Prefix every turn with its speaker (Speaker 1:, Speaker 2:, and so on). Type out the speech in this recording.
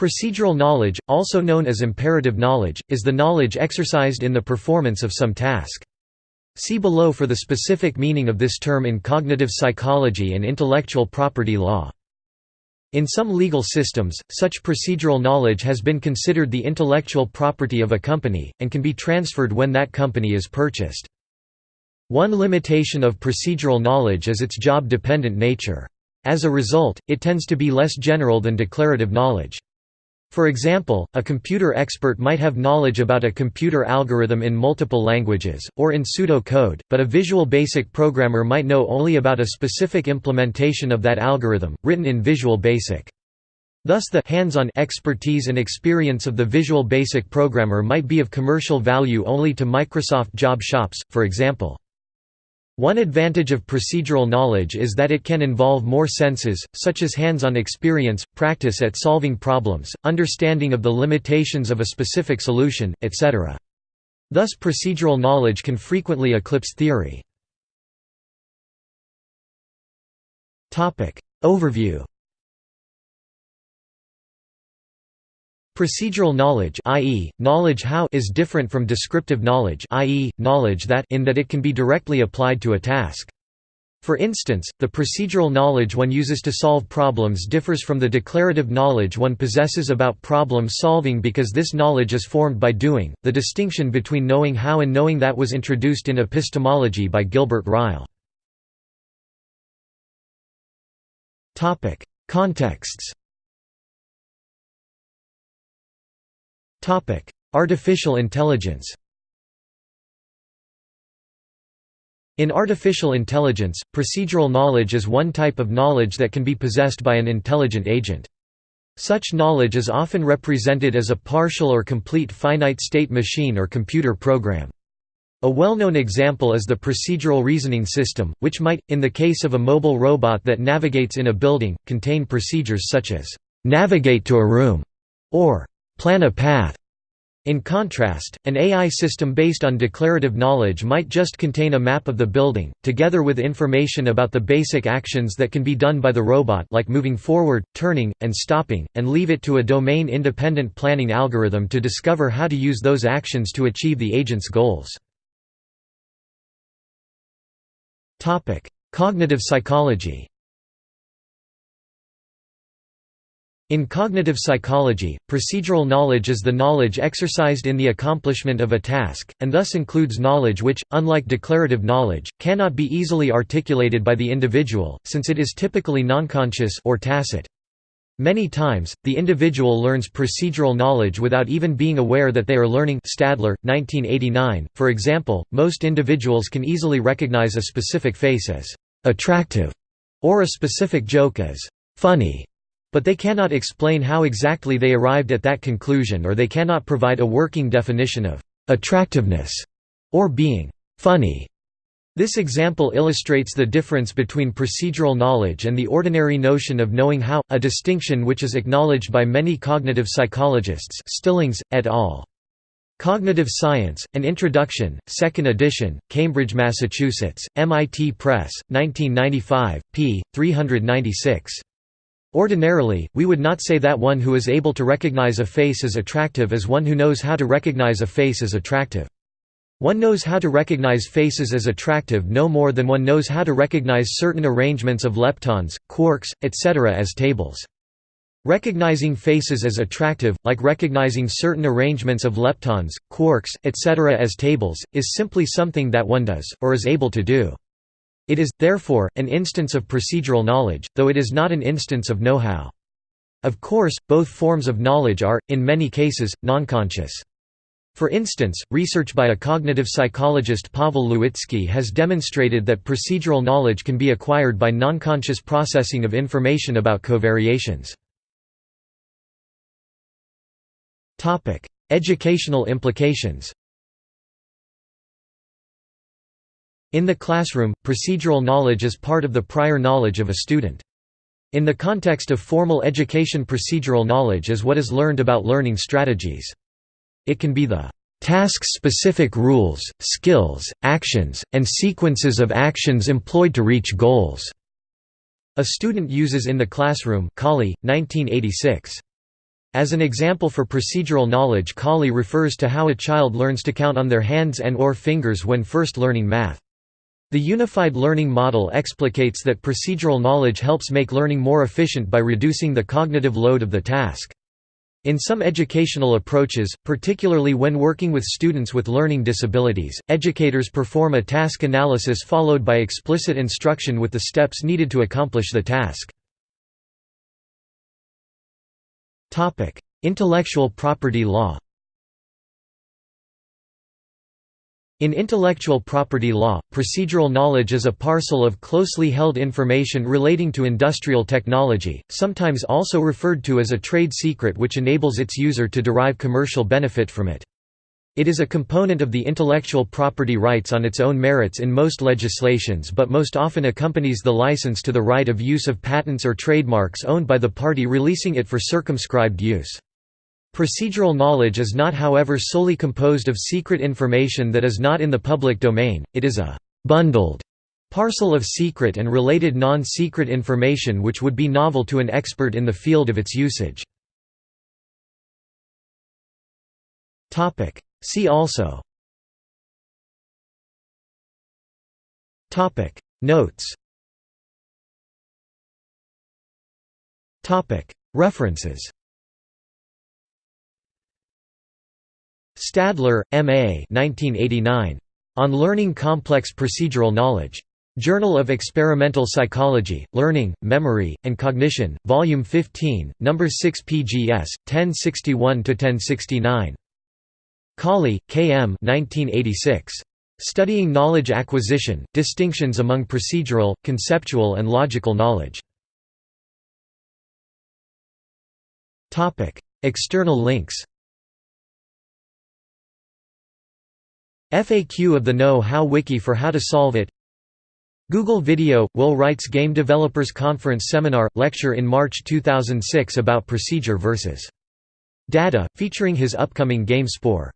Speaker 1: Procedural knowledge, also known as imperative knowledge, is the knowledge exercised in the performance of some task. See below for the specific meaning of this term in cognitive psychology and intellectual property law. In some legal systems, such procedural knowledge has been considered the intellectual property of a company, and can be transferred when that company is purchased. One limitation of procedural knowledge is its job-dependent nature. As a result, it tends to be less general than declarative knowledge. For example, a computer expert might have knowledge about a computer algorithm in multiple languages, or in pseudo-code, but a Visual Basic programmer might know only about a specific implementation of that algorithm, written in Visual Basic. Thus the hands-on expertise and experience of the Visual Basic programmer might be of commercial value only to Microsoft job shops, for example. One advantage of procedural knowledge is that it can involve more senses, such as hands-on experience, practice at solving problems, understanding of the limitations of a specific solution, etc. Thus procedural knowledge can frequently eclipse theory. Overview Procedural knowledge i.e., knowledge how is different from descriptive knowledge i.e., knowledge that in that it can be directly applied to a task. For instance, the procedural knowledge one uses to solve problems differs from the declarative knowledge one possesses about problem solving because this knowledge is formed by doing. The distinction between knowing how and knowing that was introduced in epistemology by Gilbert Ryle. Topic: Contexts Artificial intelligence In artificial intelligence, procedural knowledge is one type of knowledge that can be possessed by an intelligent agent. Such knowledge is often represented as a partial or complete finite-state machine or computer program. A well-known example is the procedural reasoning system, which might, in the case of a mobile robot that navigates in a building, contain procedures such as, "...navigate to a room", or plan a path. In contrast, an AI system based on declarative knowledge might just contain a map of the building, together with information about the basic actions that can be done by the robot like moving forward, turning, and stopping, and leave it to a domain-independent planning algorithm to discover how to use those actions to achieve the agent's goals. Cognitive psychology In cognitive psychology, procedural knowledge is the knowledge exercised in the accomplishment of a task, and thus includes knowledge which, unlike declarative knowledge, cannot be easily articulated by the individual, since it is typically nonconscious or tacit. Many times, the individual learns procedural knowledge without even being aware that they are learning Stadler, 1989. For example, most individuals can easily recognize a specific face as «attractive» or a specific joke as «funny» But they cannot explain how exactly they arrived at that conclusion or they cannot provide a working definition of «attractiveness» or being «funny». This example illustrates the difference between procedural knowledge and the ordinary notion of knowing how, a distinction which is acknowledged by many cognitive psychologists Stillings, et al. Cognitive Science, An Introduction, 2nd edition, Cambridge, Massachusetts, MIT Press, 1995, p. 396. Ordinarily, we would not say that one who is able to recognize a face as attractive is one who knows how to recognize a face as attractive. One knows how to recognize faces as attractive no more than one knows how to recognize certain arrangements of leptons, quarks, etc. as tables. Recognizing faces as attractive, like recognizing certain arrangements of leptons, quarks, etc. as tables, is simply something that one does, or is able to do. It is, therefore, an instance of procedural knowledge, though it is not an instance of know-how. Of course, both forms of knowledge are, in many cases, nonconscious. For instance, research by a cognitive psychologist Pavel Lewicki has demonstrated that procedural knowledge can be acquired by nonconscious processing of information about covariations. Educational implications In the classroom, procedural knowledge is part of the prior knowledge of a student. In the context of formal education procedural knowledge is what is learned about learning strategies. It can be the task-specific rules, skills, actions, and sequences of actions employed to reach goals." A student uses in the classroom Cauley, 1986. As an example for procedural knowledge Cauley refers to how a child learns to count on their hands and or fingers when first learning math. The unified learning model explicates that procedural knowledge helps make learning more efficient by reducing the cognitive load of the task. In some educational approaches, particularly when working with students with learning disabilities, educators perform a task analysis followed by explicit instruction with the steps needed to accomplish the task. Intellectual property law In intellectual property law, procedural knowledge is a parcel of closely held information relating to industrial technology, sometimes also referred to as a trade secret which enables its user to derive commercial benefit from it. It is a component of the intellectual property rights on its own merits in most legislations but most often accompanies the license to the right of use of patents or trademarks owned by the party releasing it for circumscribed use. Procedural knowledge is not however solely composed of secret information that is not in the public domain, it is a «bundled» parcel of secret and related non-secret information which would be novel to an expert in the field of its usage. See also. Notes. References Stadler, M.A. 1989. On Learning Complex Procedural Knowledge. Journal of Experimental Psychology, Learning, Memory, and Cognition, Volume 15, No. 6 pgs, 1061–1069. Cauley, K. M. 1986. Studying Knowledge Acquisition, Distinctions among Procedural, Conceptual and Logical Knowledge. External links FAQ of the Know-How Wiki for how to solve it. Google Video – Will Wright's Game Developers Conference Seminar – Lecture in March 2006 about procedure versus data, featuring his upcoming game Spore